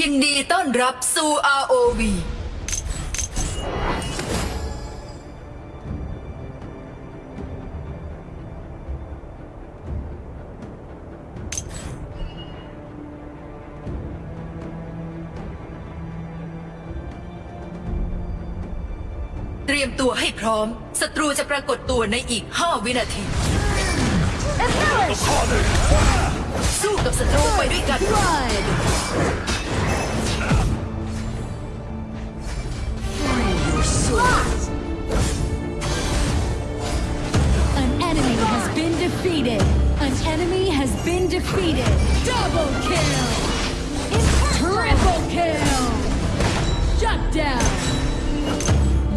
ยินดีต้อนรับสู่ ROV เตรียมตัวให้พร้อม ศัตรูจะปรากฏตัวในอีก 5 วินาที สู้กับศัตรูไปด้วยกัน Blood! An enemy has been defeated. An enemy has been defeated. Double kill! Triple kill! Shut down!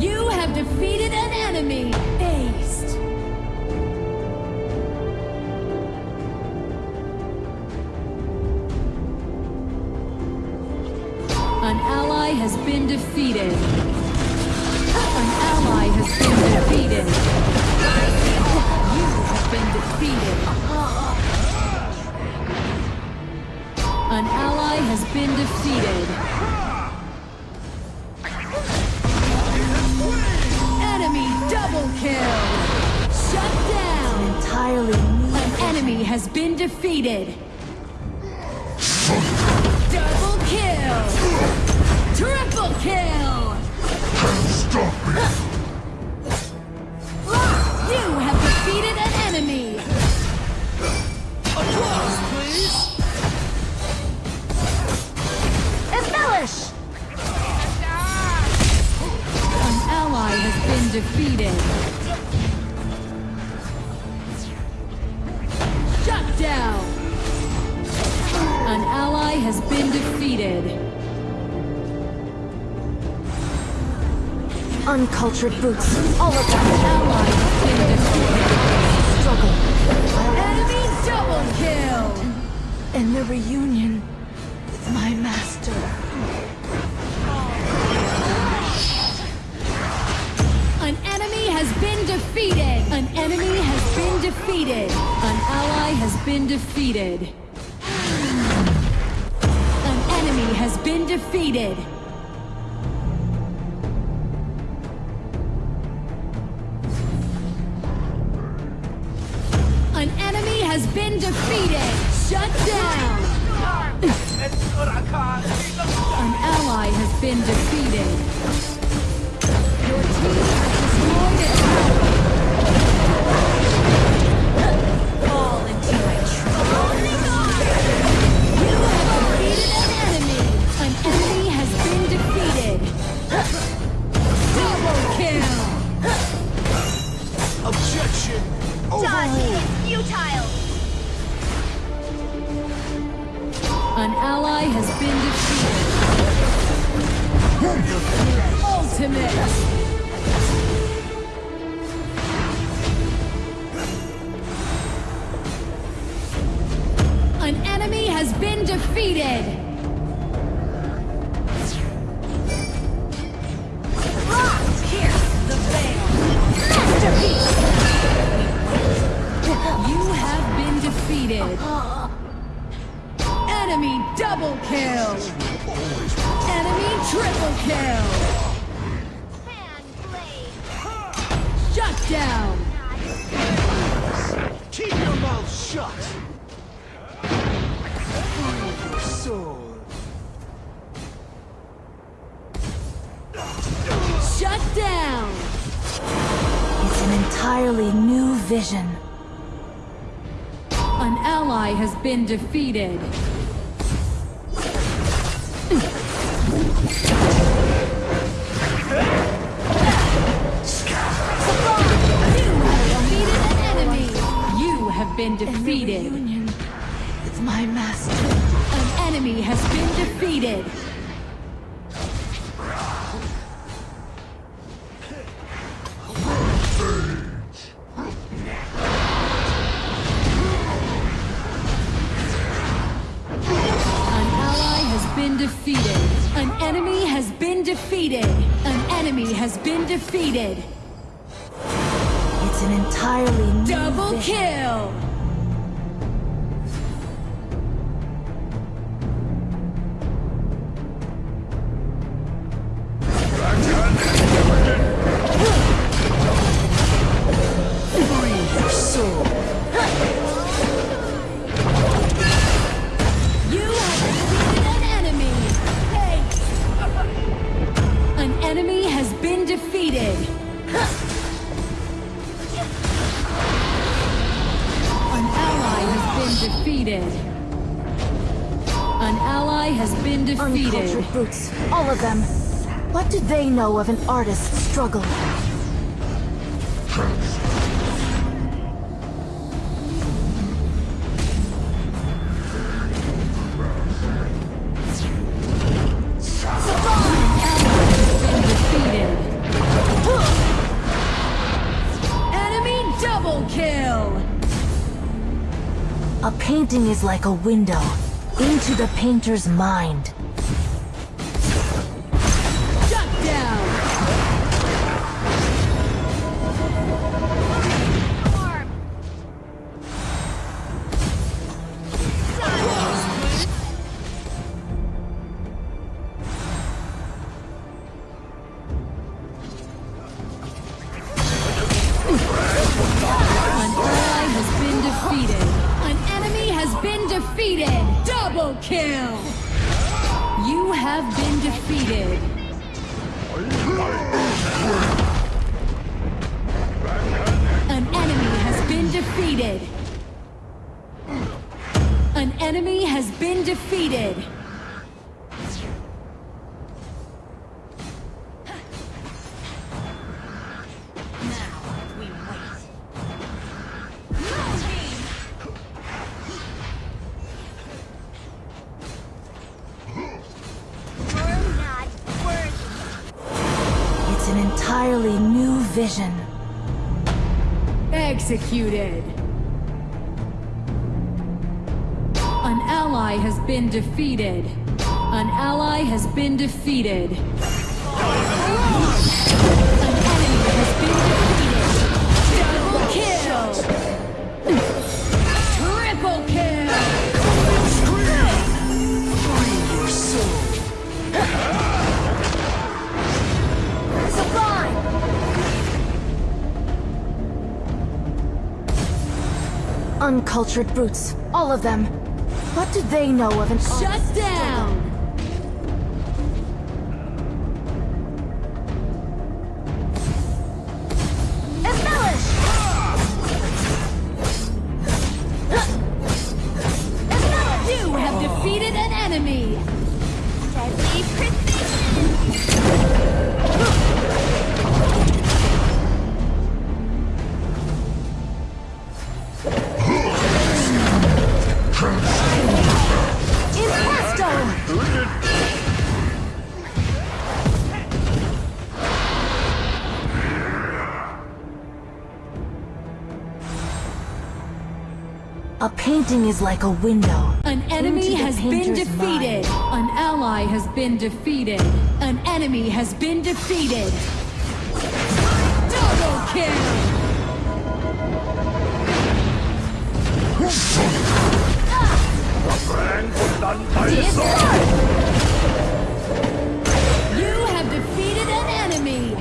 You have defeated an enemy. Aced. An ally has been defeated. An ally has been defeated. You have been defeated. An ally has been defeated. Enemy double kill. Shut down. entirely new. An enemy has been defeated. Double kill. Triple kill. You have defeated an enemy. Applause, please! Embellish! An ally has been defeated. Shut down. An ally has been defeated. Uncultured boots. All of them. Struggle. Enemy double kill. In the reunion with my master. An enemy has been defeated. An enemy has been defeated. An ally has been defeated. An enemy has been defeated. Has been defeated. Shut down. An ally has been defeated. Your team has destroyed. An entirely new vision. An ally has been defeated. You have defeated an enemy. You have been In defeated. reunion with my master. An enemy has been defeated. Defeated. It's an entirely new Double kill. Know of an artist's struggle? been defeated. Enemy double kill. A painting is like a window into the painter's mind. Vision. Executed. An ally has been defeated. An ally has been defeated. Uncultured brutes, all of them. What do they know of an Shut down. Painting is like a window. An enemy has been defeated. An ally has been defeated. An enemy has been defeated. Double kill. You have defeated an enemy.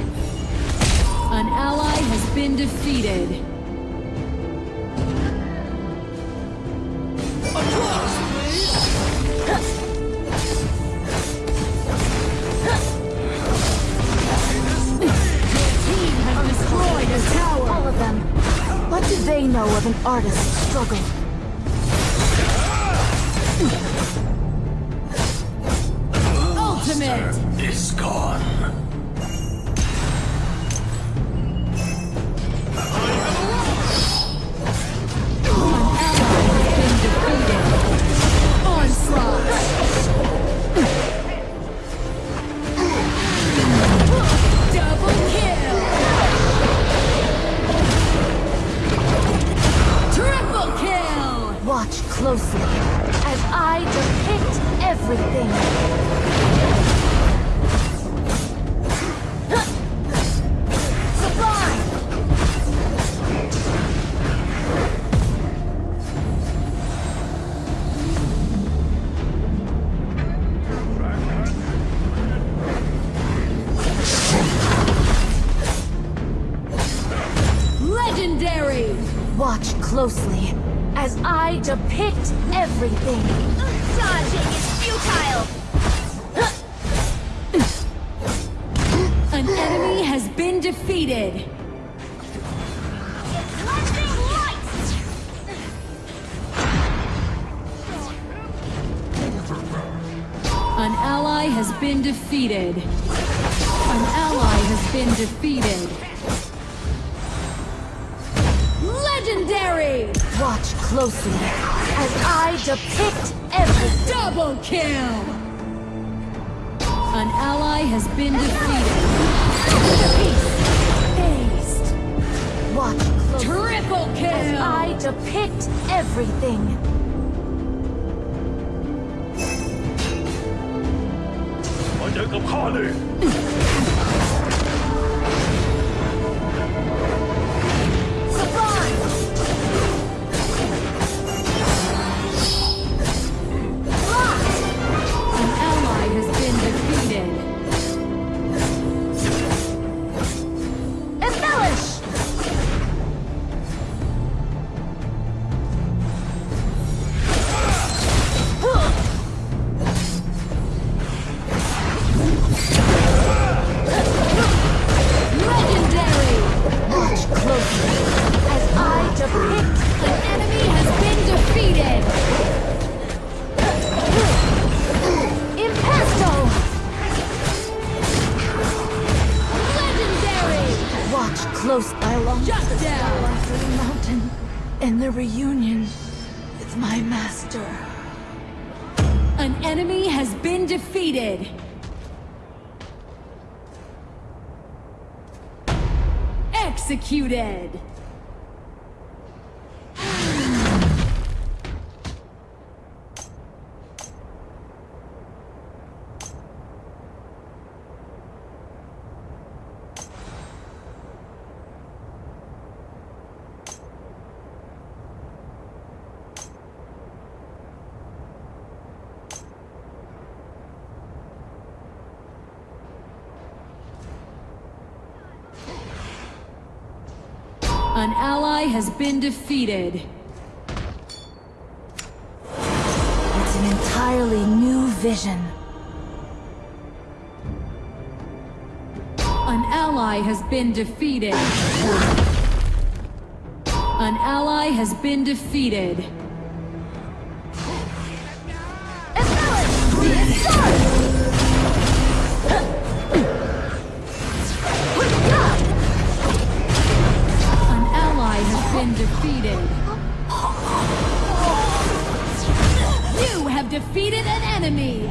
An ally has been defeated. They know of an artist's struggle? Ultimate. Is gone. Closely as I depict everything. Sublime! Legendary. Watch closely as I depict everything. Dodging is futile! An enemy has been defeated. An ally has been defeated. An ally has been defeated. Legendary! Watch closely as I depict every double kill! An ally has been defeated. Haste! Haste! Watch closely Triple kill! as I depict everything. My deck of Executed! An ally has been defeated. It's an entirely new vision. An ally has been defeated. An ally has been defeated. You have defeated an enemy.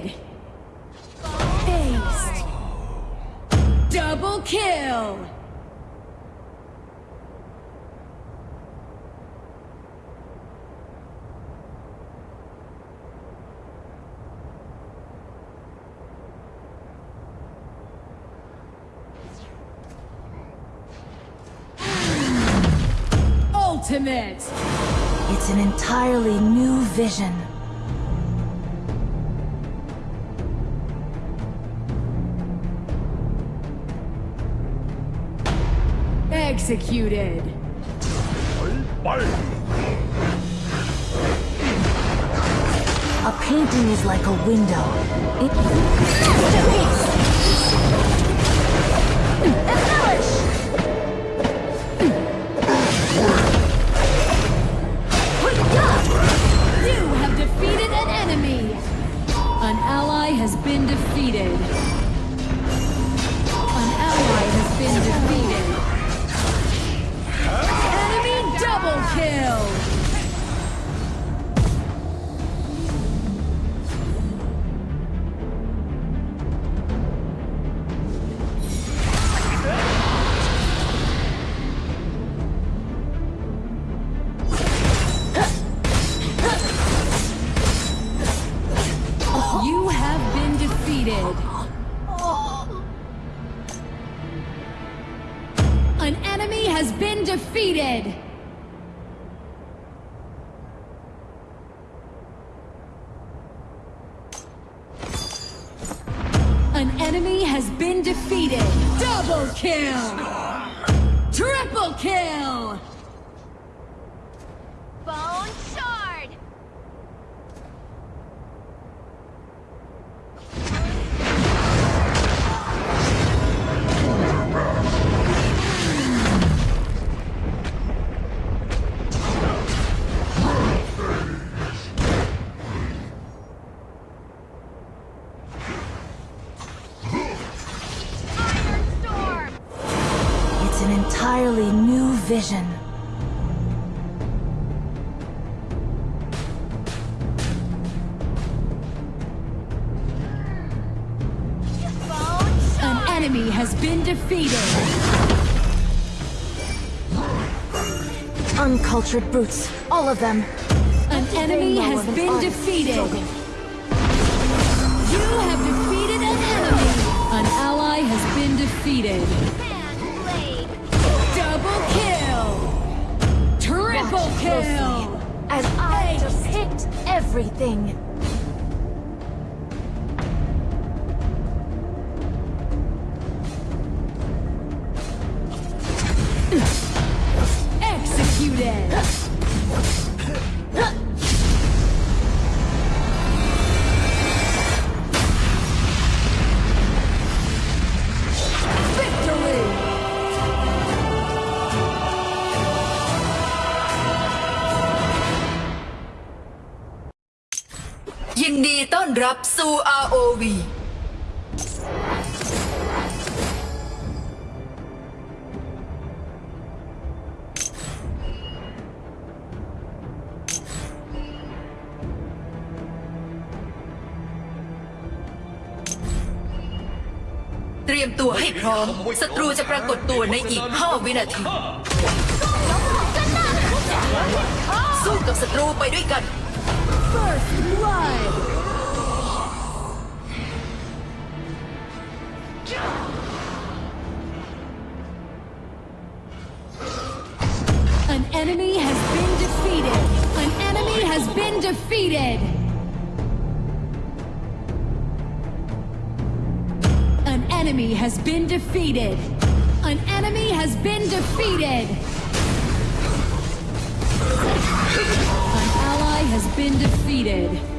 Defeated. Aced. Double kill. Ultimate. It's an entirely new vision. Executed. A painting is like a window. It... Masterpiece! Embellish! You have defeated an enemy. An ally has been defeated. An ally has been defeated. Kill. It's an entirely new vision. An enemy has been defeated! Uncultured brutes. All of them. An enemy has been defeated! You have defeated an enemy! An ally has been defeated! Triple kill! As I just hit everything. รับสู่ ROV เตรียมตัวให้พร้อม ศัตรูจะปรากฏตัวในอีก 5 วินาที สู้กับศัตรูไปด้วยกัน First blood! Has been defeated! An enemy has been defeated! An enemy has been defeated! An ally has been defeated.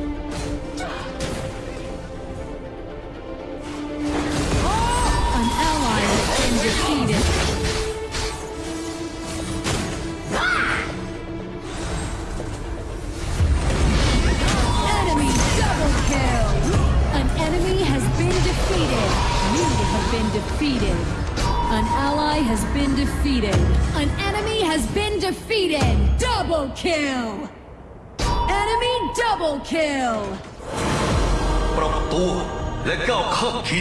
an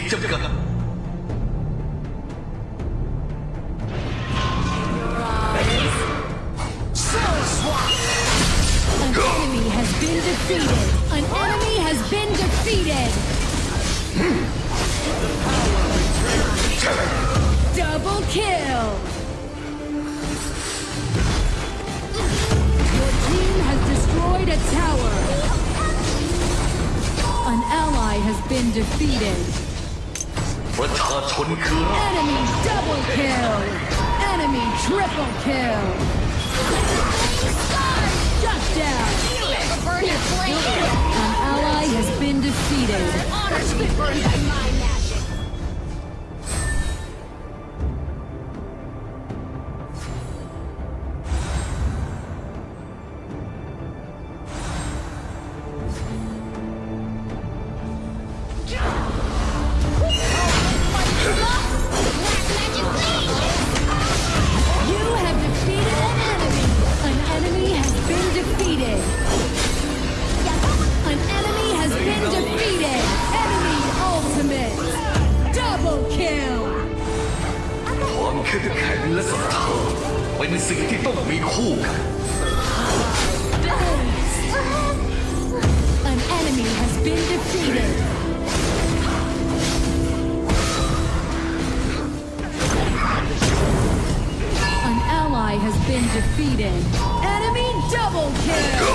enemy has been Defeated. An enemy has been defeated. Double kill. Your team has destroyed a tower. An ally has been defeated. ประชาชนคือราก Enemy double kill. Enemy triple kill. Shut down. Burn your flame. An ally has been defeated. 决定为酷感。An enemy has been defeated. An ally has been defeated. Enemy double kill.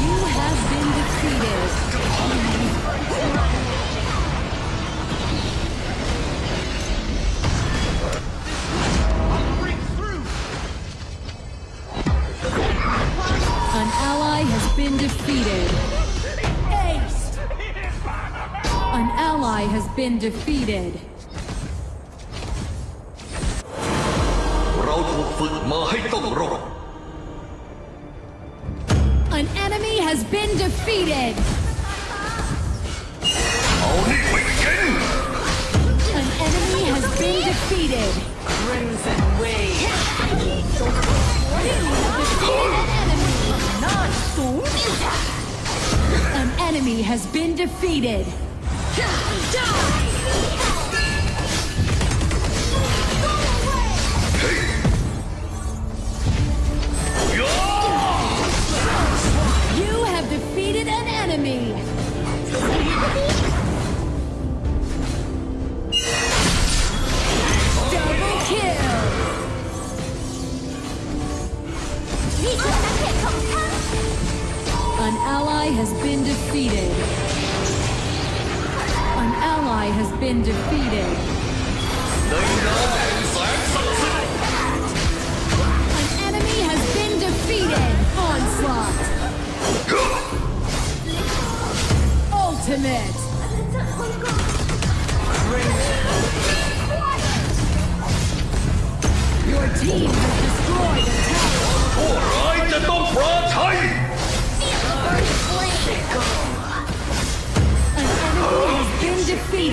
You have been defeated. been defeated. Ace. An ally has been defeated. เราถูกฝึกมาให้ต้องรบ An enemy has been defeated. เอานี่ไปกิน An enemy has been defeated. Crimson Wave An enemy has been defeated. You have defeated an enemy. ally has been defeated. An ally has been defeated. An enemy has been defeated. Onslaught. Ultimate. Your team has destroyed a tower. Alright, the Dombra Titan!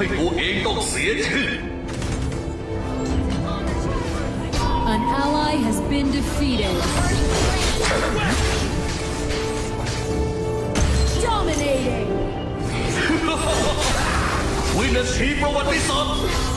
ให้ตัวเองต้องเสียชื่อ An ally has been defeated. Dominating. วินาทีประวัติศาสตร์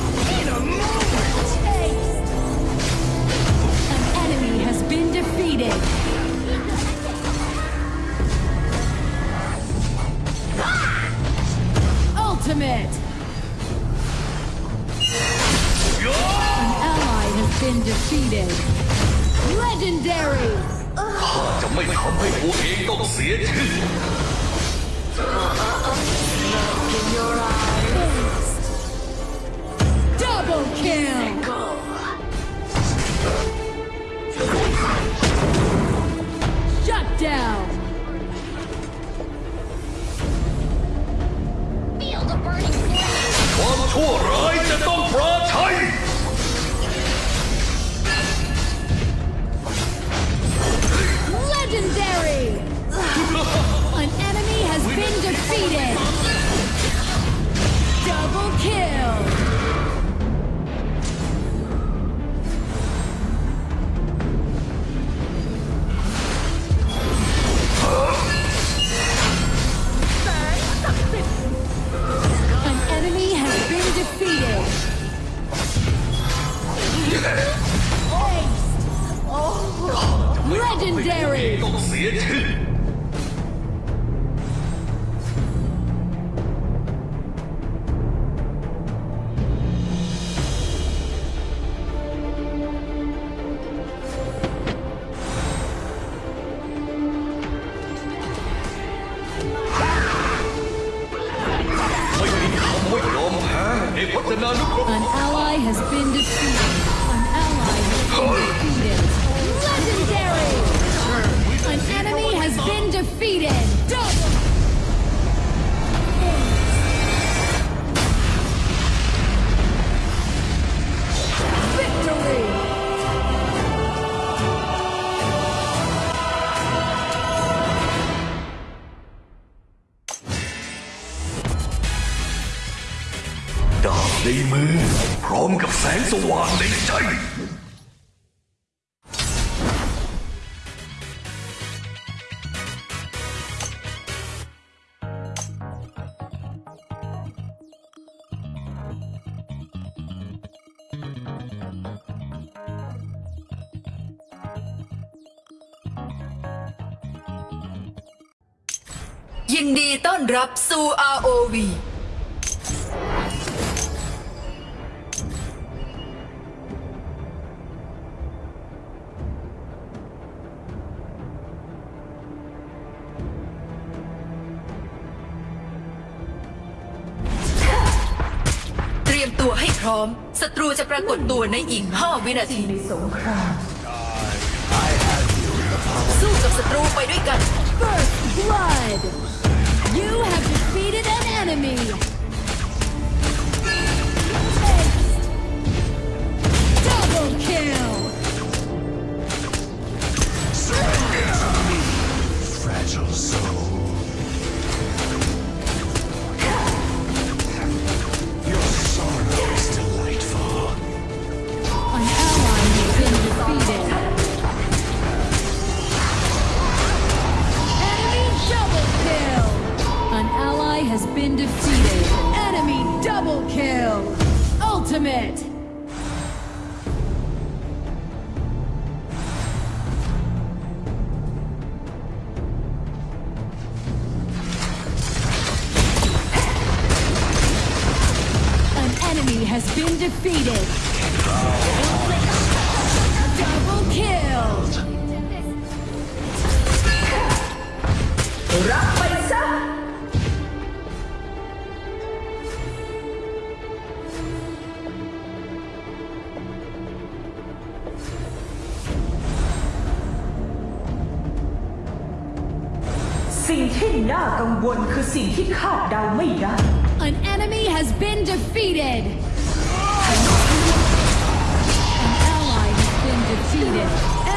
มกับแสงสว่างในใจ ยินดีต้อนรับสู่ ROV ากฏตัวในอีก 5 วินาทีสู้กับศัตรูไปด้วยกัน First blood! You have defeated an enemy! สิ่งที่คาดเดาไม่ได้ An enemy has been defeated. An ally has been defeated.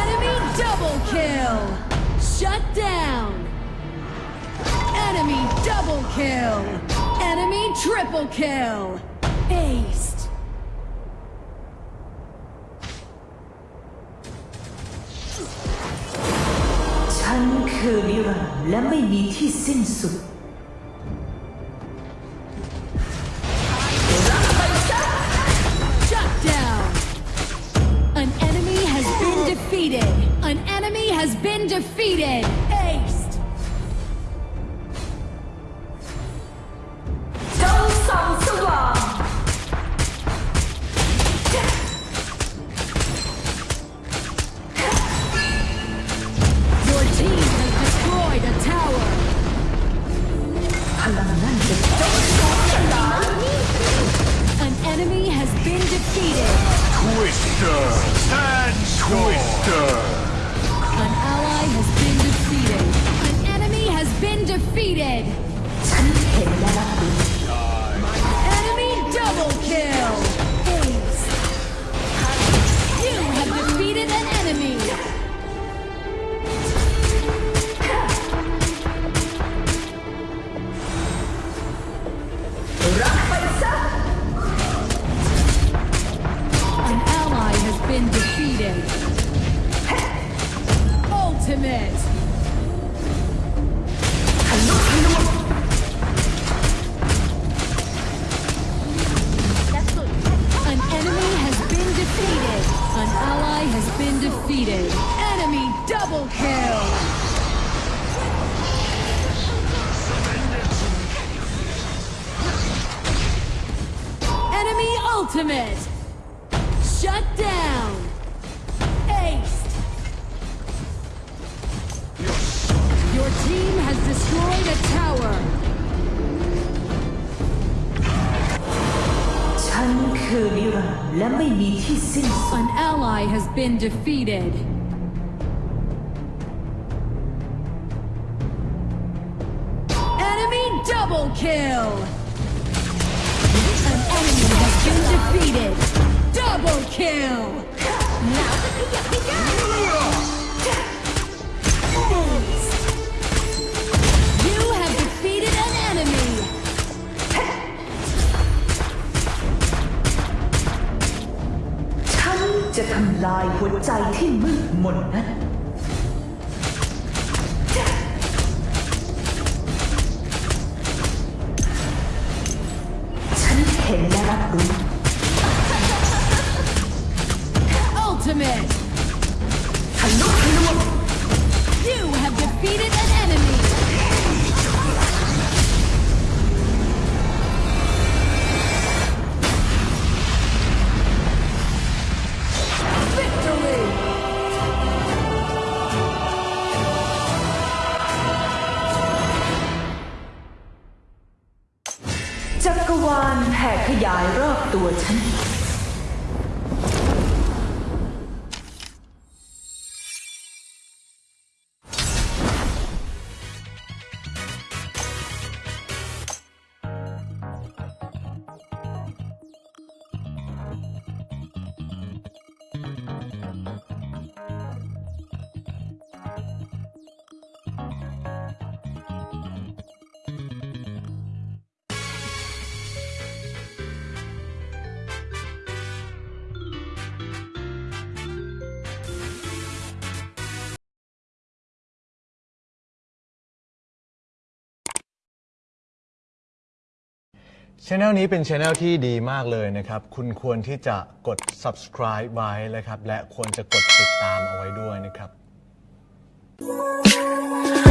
Enemy double kill. Shut down. Enemy double kill. Enemy triple kill. Aced. ฉันคือนิรันดร์และไม่มีที่สิ้นสุด defeated. Defeated. ทำลายหัวใจที่มืดมนนั้น ช anel นี้เป็นช anel ที่ดีมากเลยนะครับ คุณควรที่จะกด subscribe ไว้นะครับ และควรจะกดติดตามเอาไว้ด้วยนะครับ